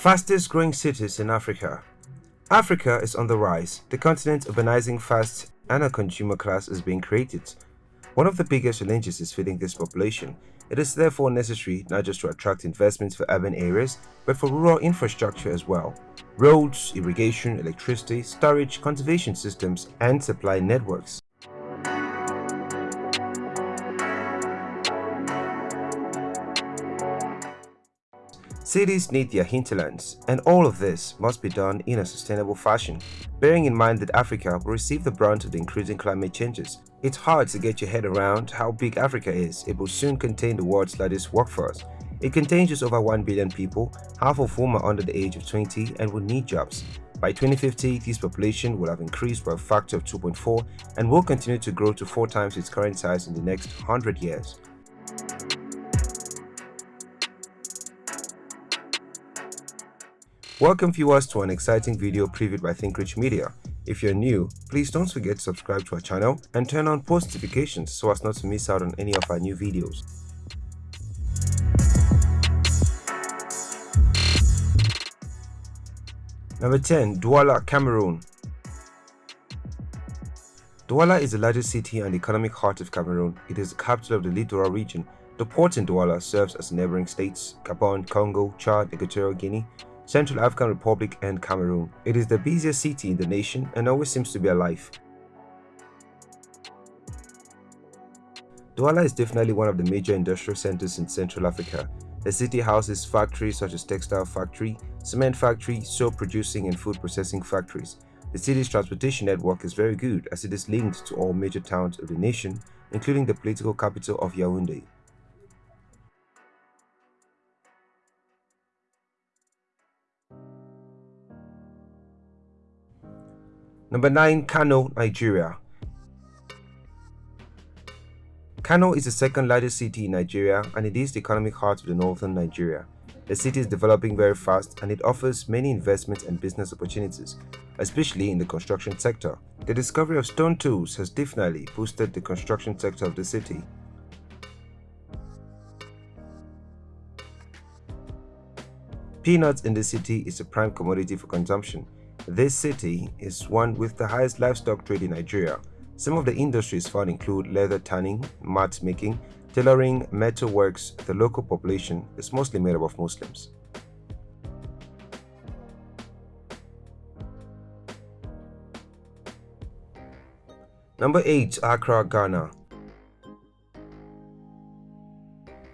Fastest growing cities in Africa. Africa is on the rise, the continent urbanizing fast and a consumer class is being created. One of the biggest challenges is feeding this population. It is therefore necessary not just to attract investments for urban areas, but for rural infrastructure as well. Roads, irrigation, electricity, storage, conservation systems, and supply networks. Cities need their hinterlands, and all of this must be done in a sustainable fashion, bearing in mind that Africa will receive the brunt of the increasing climate changes. It's hard to get your head around how big Africa is. It will soon contain the world's largest workforce. It contains just over 1 billion people, half of whom are under the age of 20 and will need jobs. By 2050, this population will have increased by a factor of 2.4 and will continue to grow to four times its current size in the next 100 years. Welcome viewers to an exciting video previewed by ThinkRich Media. If you're new, please don't forget to subscribe to our channel and turn on post notifications so as not to miss out on any of our new videos. Number 10. Douala, Cameroon Douala is the largest city and economic heart of Cameroon. It is the capital of the Littoral region. The port in Douala serves as neighboring states Gabon, Congo, Chad, Equatorial Guinea, Central African Republic and Cameroon. It is the busiest city in the nation and always seems to be alive. Douala is definitely one of the major industrial centers in Central Africa. The city houses factories such as textile factory, cement factory, soap producing and food processing factories. The city's transportation network is very good as it is linked to all major towns of the nation, including the political capital of Yaoundé. Number 9. Kano, Nigeria Kano is the second largest city in Nigeria and it is the economic heart of the northern Nigeria. The city is developing very fast and it offers many investment and business opportunities, especially in the construction sector. The discovery of stone tools has definitely boosted the construction sector of the city. Peanuts in the city is a prime commodity for consumption this city is one with the highest livestock trade in Nigeria. Some of the industries found include leather tanning, mat making, tailoring, metal works. The local population is mostly made up of Muslims. Number 8. Accra, Ghana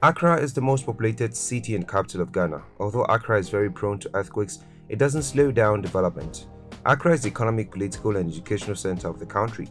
Accra is the most populated city and capital of Ghana. Although Accra is very prone to earthquakes, it doesn't slow down development. Accra is the economic, political and educational center of the country.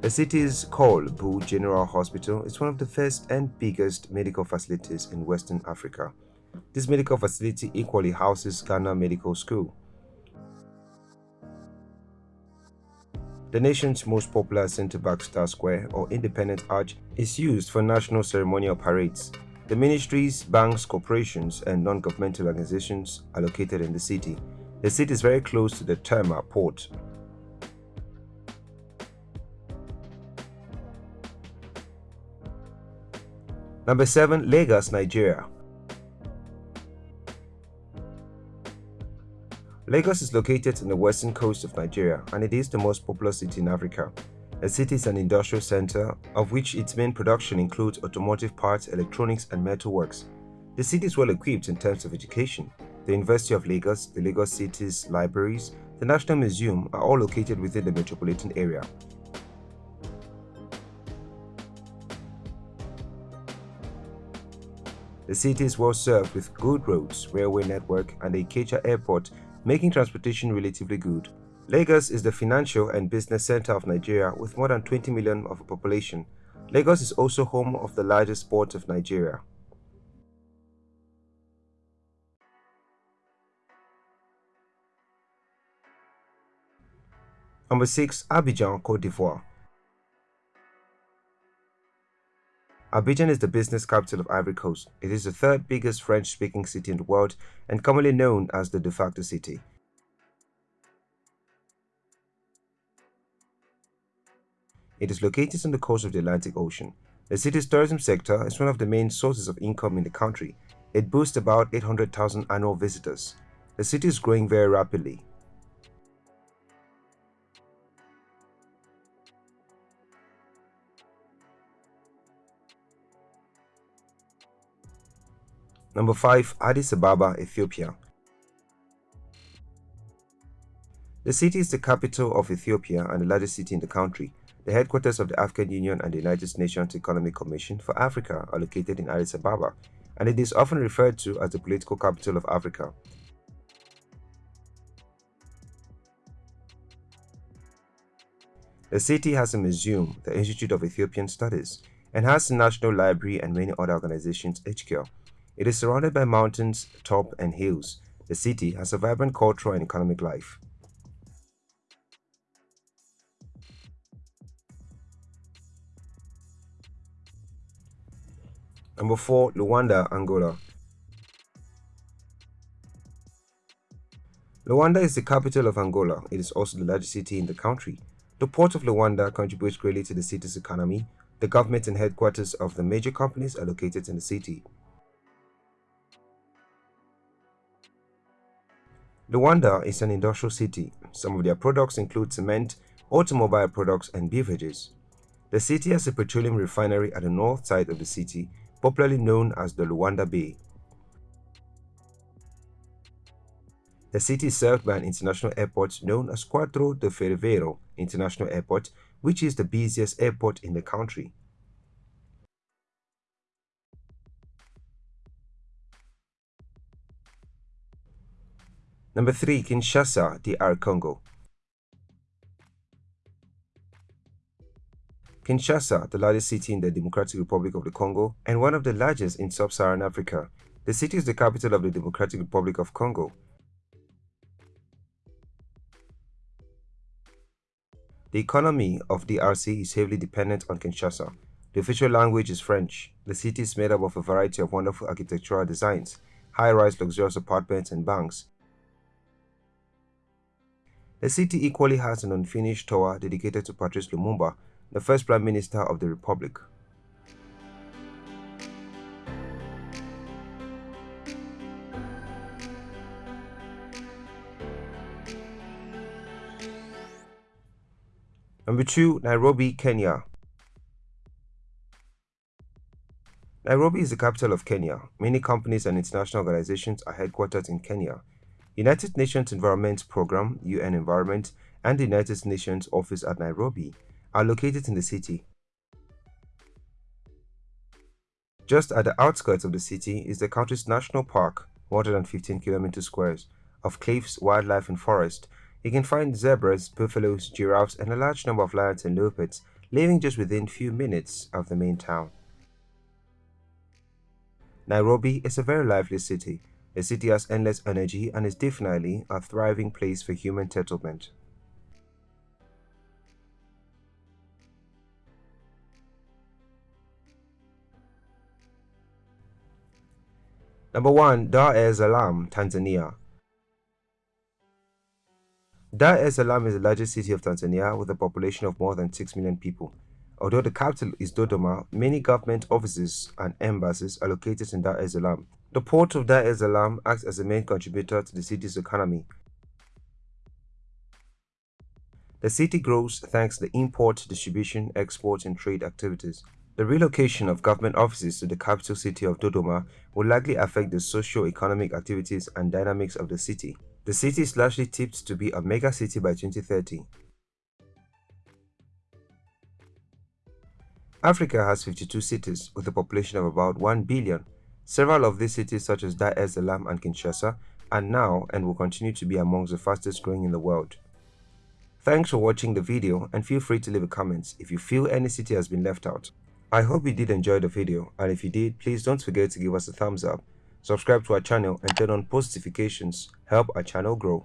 The city's Korle Bu General Hospital is one of the first and biggest medical facilities in Western Africa. This medical facility equally houses Ghana Medical School. The nation's most popular center-Black Star Square or Independence Arch is used for national ceremonial parades. The ministries, banks, corporations, and non-governmental organizations are located in the city. The city is very close to the Tema port. Number 7. Lagos, Nigeria Lagos is located on the western coast of Nigeria and it is the most populous city in Africa. The city is an industrial center, of which its main production includes automotive parts, electronics, and metalworks. The city is well equipped in terms of education. The University of Lagos, the Lagos City's libraries, the National Museum are all located within the metropolitan area. The city is well served with good roads, railway network, and a Ikeja airport, making transportation relatively good. Lagos is the financial and business center of Nigeria with more than 20 million of population. Lagos is also home of the largest port of Nigeria. Number 6. Abidjan, Cote d'Ivoire Abidjan is the business capital of Ivory Coast. It is the third biggest French-speaking city in the world and commonly known as the de facto city. It is located on the coast of the Atlantic Ocean. The city's tourism sector is one of the main sources of income in the country. It boasts about 800,000 annual visitors. The city is growing very rapidly. Number 5. Addis Ababa, Ethiopia The city is the capital of Ethiopia and the largest city in the country. The headquarters of the African Union and the United Nations Economic Commission for Africa are located in Addis Ababa, and it is often referred to as the political capital of Africa. The city has a museum, the Institute of Ethiopian Studies, and has the national library and many other organizations HQ. It is surrounded by mountains, top, and hills. The city has a vibrant cultural and economic life. Number 4. Luanda, Angola Luanda is the capital of Angola. It is also the largest city in the country. The port of Luanda contributes greatly to the city's economy. The government and headquarters of the major companies are located in the city. Luanda is an industrial city. Some of their products include cement, automobile products, and beverages. The city has a petroleum refinery at the north side of the city popularly known as the Luanda Bay. The city is served by an international airport known as Quatro de Fevereiro International Airport, which is the busiest airport in the country. Number 3. Kinshasa, DR Congo Kinshasa, the largest city in the Democratic Republic of the Congo and one of the largest in sub-Saharan Africa. The city is the capital of the Democratic Republic of Congo. The economy of DRC is heavily dependent on Kinshasa. The official language is French. The city is made up of a variety of wonderful architectural designs, high-rise luxurious apartments and banks. The city equally has an unfinished tower dedicated to Patrice Lumumba, the first Prime Minister of the Republic. Number 2. Nairobi, Kenya Nairobi is the capital of Kenya. Many companies and international organizations are headquartered in Kenya. United Nations Environment Programme, UN Environment, and the United Nations Office at Nairobi are located in the city. Just at the outskirts of the city is the country's national park, more than 15 squares, of cliffs, wildlife and forest. You can find zebras, buffaloes, giraffes and a large number of lions and leopards living just within few minutes of the main town. Nairobi is a very lively city. The city has endless energy and is definitely a thriving place for human settlement. Number 1. Dar es Salaam, Tanzania Dar es Salaam is the largest city of Tanzania with a population of more than 6 million people. Although the capital is Dodoma, many government offices and embassies are located in Dar es Salaam. The port of Dar es Salaam acts as the main contributor to the city's economy. The city grows thanks to the import, distribution, export and trade activities. The relocation of government offices to the capital city of Dodoma will likely affect the socio-economic activities and dynamics of the city. The city is largely tipped to be a mega city by 2030. Africa has 52 cities with a population of about 1 billion. Several of these cities such as Dar es Salaam and Kinshasa are now and will continue to be amongst the fastest growing in the world. Thanks for watching the video and feel free to leave a comment if you feel any city has been left out. I hope you did enjoy the video and if you did, please don't forget to give us a thumbs up, subscribe to our channel and turn on post notifications, help our channel grow.